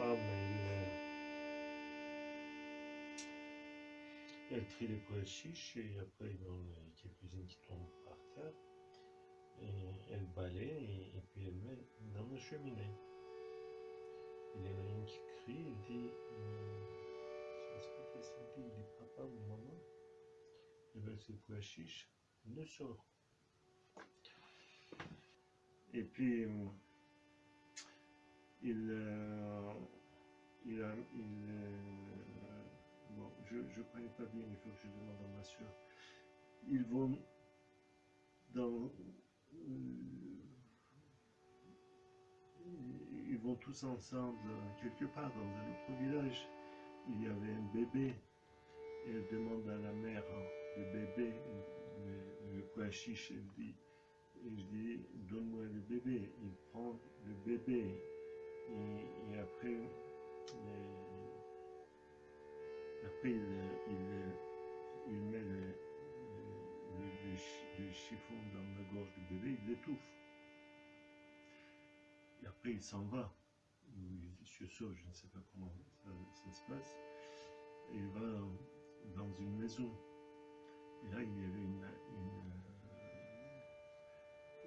elle, elle trie les pois chiches et après il y en a quelques-unes qui tombent par terre. Et elle balaie et, puis elle met dans la cheminée. Il y en a une qui crie et dit euh, Je ne sais pas dit papa ou maman, et bien ces pois chiches ne sort. Et puis. Euh, il, euh, il, euh, bon, je ne connais pas bien, il faut que je demande à ma soeur. Ils vont dans, ils vont tous ensemble quelque part dans un autre village. Il y avait un bébé elle demande à la mère le bébé, le, le quoi chiche, elle dit, dis, donne-moi le bébé. Il prend le bébé et, après, après il, met le, chiffon dans la gorge du bébé, il l'étouffe. Et après il s'en va. Il se sauve, je ne sais pas comment ça, se passe. Et il va dans une maison. Et là, il y avait une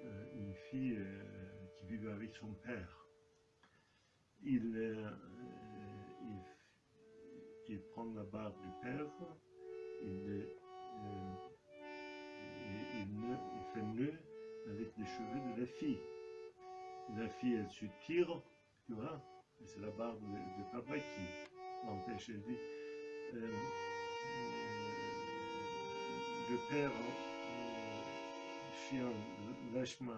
euh, une fille euh, qui vivait avec son père. Il, euh, il, prend la barbe du père, il, il, fait nœud avec les cheveux de la fille. La fille, elle se tire, tu vois, c'est la barbe de, papa qui l'empêche. Elle dit, le père, lâche-moi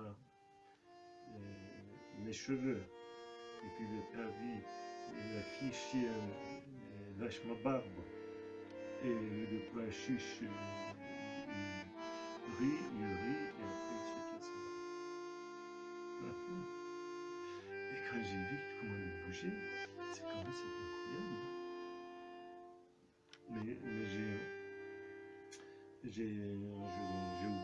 euh, mes cheveux. Et puis le père dit, la chienne, euh, lâche ma barbe. Et le poing chiche, il, rit, il rit, et après il se casse Et quand j'ai vu comment il bougeait, c'est comme c'est incroyable. Mais, mais j'ai j'ai oublié